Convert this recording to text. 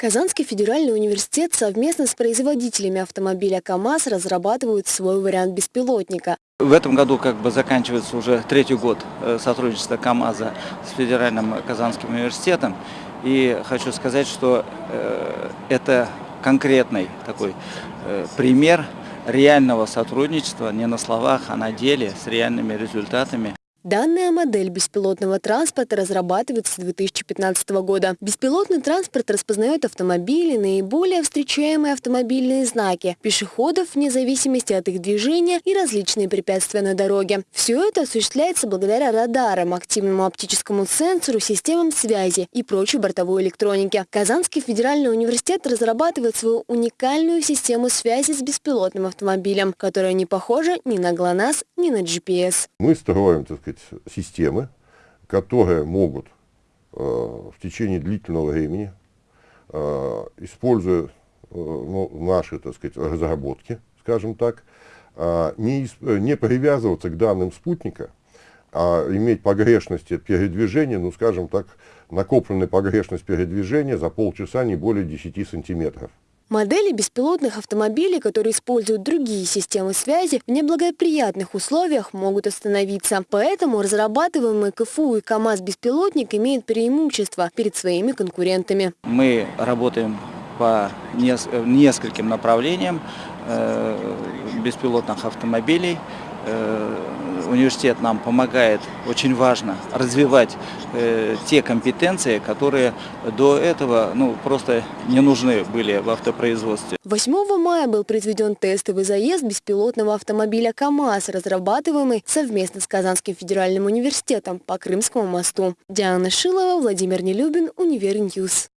Казанский федеральный университет совместно с производителями автомобиля КАМАЗ разрабатывают свой вариант беспилотника. В этом году как бы заканчивается уже третий год э, сотрудничества КАМАЗа с Федеральным Казанским университетом. И хочу сказать, что э, это конкретный такой э, пример реального сотрудничества не на словах, а на деле с реальными результатами. Данная модель беспилотного транспорта разрабатывается с 2015 года. Беспилотный транспорт распознает автомобили, наиболее встречаемые автомобильные знаки, пешеходов вне зависимости от их движения и различные препятствия на дороге. Все это осуществляется благодаря радарам, активному оптическому сенсору, системам связи и прочей бортовой электронике. Казанский федеральный университет разрабатывает свою уникальную систему связи с беспилотным автомобилем, которая не похожа ни на ГЛОНАСС, ни на GPS. Мы строим, так сказать, системы, которые могут э, в течение длительного времени, э, используя э, ну, наши так сказать, разработки, скажем так, э, не, не привязываться к данным спутника, а иметь погрешности передвижения, ну скажем так, накопленная погрешность передвижения за полчаса не более 10 сантиметров. Модели беспилотных автомобилей, которые используют другие системы связи, в неблагоприятных условиях могут остановиться. Поэтому разрабатываемый КФУ и КАМАЗ-беспилотник имеют преимущество перед своими конкурентами. Мы работаем по нескольким направлениям э, беспилотных автомобилей. Университет нам помогает, очень важно, развивать э, те компетенции, которые до этого ну, просто не нужны были в автопроизводстве. 8 мая был произведен тестовый заезд беспилотного автомобиля КАМАЗ, разрабатываемый совместно с Казанским федеральным университетом по Крымскому мосту. Диана Шилова, Владимир Нелюбин, Univer News.